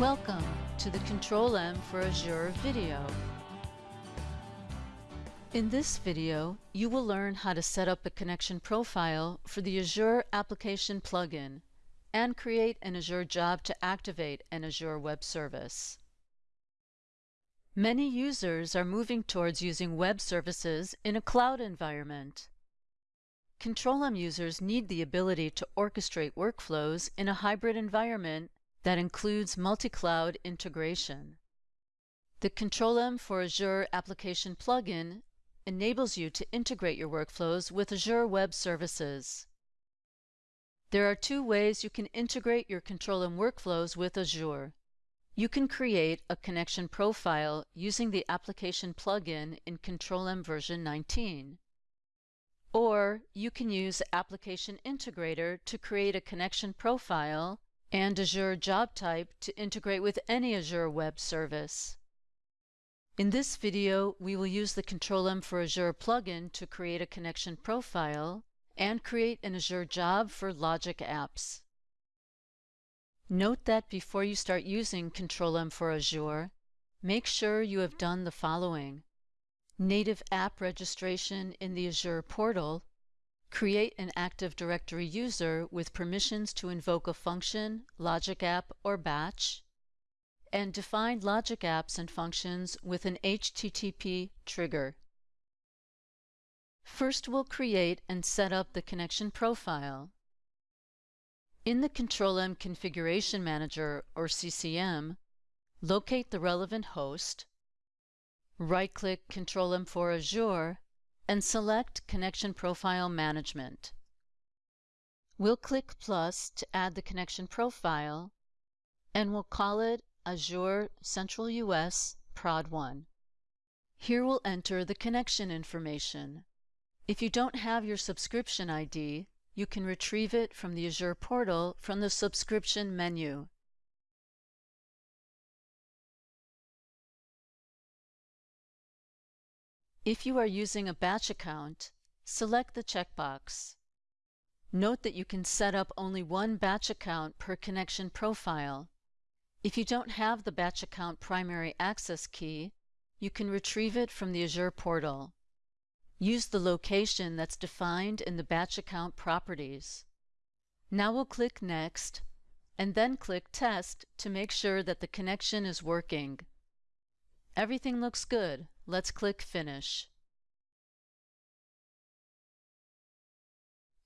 Welcome to the Control-M for Azure video. In this video, you will learn how to set up a connection profile for the Azure Application plugin and create an Azure job to activate an Azure Web Service. Many users are moving towards using web services in a cloud environment. Control-M users need the ability to orchestrate workflows in a hybrid environment that includes multi-cloud integration. The Control-M for Azure Application plugin enables you to integrate your workflows with Azure Web Services. There are two ways you can integrate your Control-M workflows with Azure. You can create a connection profile using the application plugin in Control-M version 19. Or you can use Application Integrator to create a connection profile and Azure Job Type to integrate with any Azure Web Service. In this video, we will use the Control-M for Azure plugin to create a connection profile and create an Azure job for Logic Apps. Note that before you start using Control-M for Azure, make sure you have done the following. Native app registration in the Azure portal Create an Active Directory user with permissions to invoke a function, logic app, or batch, and define logic apps and functions with an HTTP trigger. First, we'll create and set up the connection profile. In the Control-M Configuration Manager, or CCM, locate the relevant host, right-click Control-M for Azure, and select Connection Profile Management. We'll click plus to add the connection profile, and we'll call it Azure Central US Prod 1. Here we'll enter the connection information. If you don't have your subscription ID, you can retrieve it from the Azure portal from the subscription menu. If you are using a batch account, select the checkbox. Note that you can set up only one batch account per connection profile. If you don't have the batch account primary access key, you can retrieve it from the Azure portal. Use the location that's defined in the batch account properties. Now we'll click Next, and then click Test to make sure that the connection is working. Everything looks good. Let's click Finish.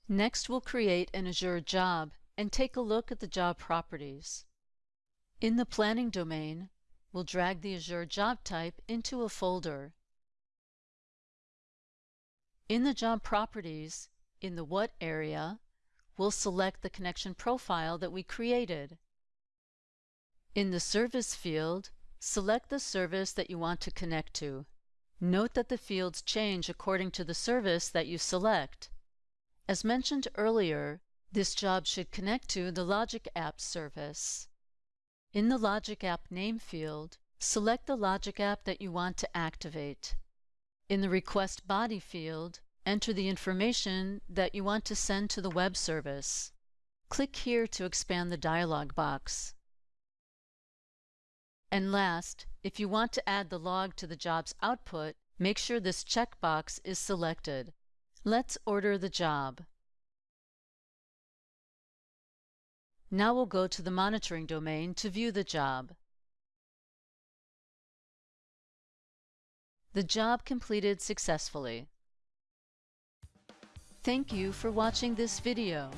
Next, we'll create an Azure job and take a look at the job properties. In the Planning domain, we'll drag the Azure job type into a folder. In the job properties, in the What area, we'll select the connection profile that we created. In the Service field, Select the service that you want to connect to. Note that the fields change according to the service that you select. As mentioned earlier, this job should connect to the Logic App service. In the Logic App name field, select the Logic App that you want to activate. In the Request Body field, enter the information that you want to send to the web service. Click here to expand the dialog box. And last, if you want to add the log to the job's output, make sure this checkbox is selected. Let's order the job. Now we'll go to the monitoring domain to view the job. The job completed successfully. Thank you for watching this video.